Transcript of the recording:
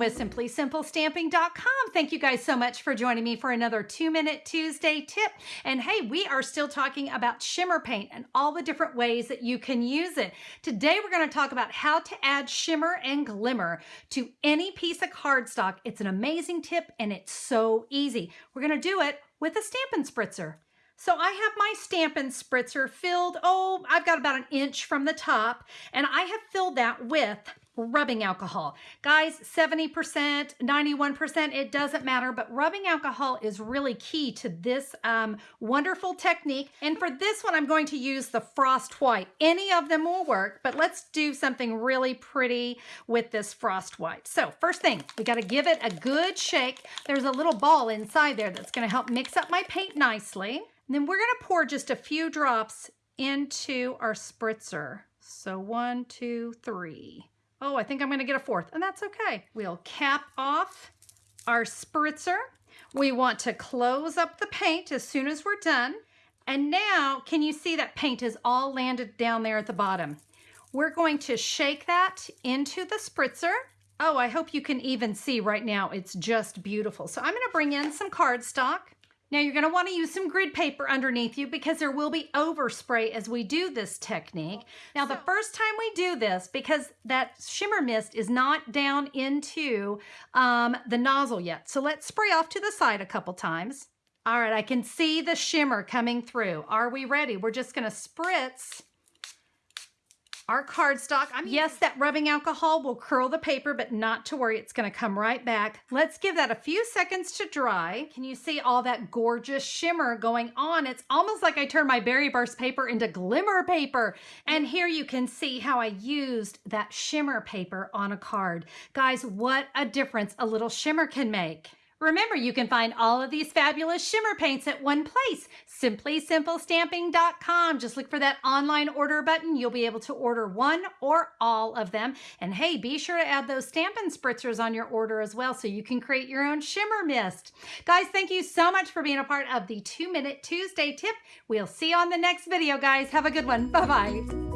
with simplysimplestamping.com. Thank you guys so much for joining me for another two minute Tuesday tip. And hey, we are still talking about shimmer paint and all the different ways that you can use it. Today, we're going to talk about how to add shimmer and glimmer to any piece of cardstock. It's an amazing tip and it's so easy. We're going to do it with a Stampin' Spritzer. So I have my Stampin' Spritzer filled, oh, I've got about an inch from the top, and I have filled that with rubbing alcohol. Guys, 70%, 91%, it doesn't matter, but rubbing alcohol is really key to this um, wonderful technique. And for this one, I'm going to use the Frost White. Any of them will work, but let's do something really pretty with this Frost White. So first thing, we got to give it a good shake. There's a little ball inside there that's going to help mix up my paint nicely. And then we're going to pour just a few drops into our spritzer. So one, two, three. Oh, I think I'm going to get a fourth, and that's okay. We'll cap off our spritzer. We want to close up the paint as soon as we're done. And now, can you see that paint is all landed down there at the bottom? We're going to shake that into the spritzer. Oh, I hope you can even see right now. It's just beautiful. So I'm going to bring in some cardstock. Now you're going to want to use some grid paper underneath you because there will be overspray as we do this technique. Now the first time we do this, because that shimmer mist is not down into um, the nozzle yet. So let's spray off to the side a couple times. All right, I can see the shimmer coming through. Are we ready? We're just going to spritz our cardstock. I yes, that rubbing alcohol will curl the paper, but not to worry, it's gonna come right back. Let's give that a few seconds to dry. Can you see all that gorgeous shimmer going on? It's almost like I turned my berry burst paper into glimmer paper. And here you can see how I used that shimmer paper on a card. Guys, what a difference a little shimmer can make. Remember, you can find all of these fabulous shimmer paints at one place, simplysimplestamping.com. Just look for that online order button. You'll be able to order one or all of them. And hey, be sure to add those Stampin' Spritzers on your order as well so you can create your own shimmer mist. Guys, thank you so much for being a part of the Two Minute Tuesday tip. We'll see you on the next video, guys. Have a good one. Bye-bye.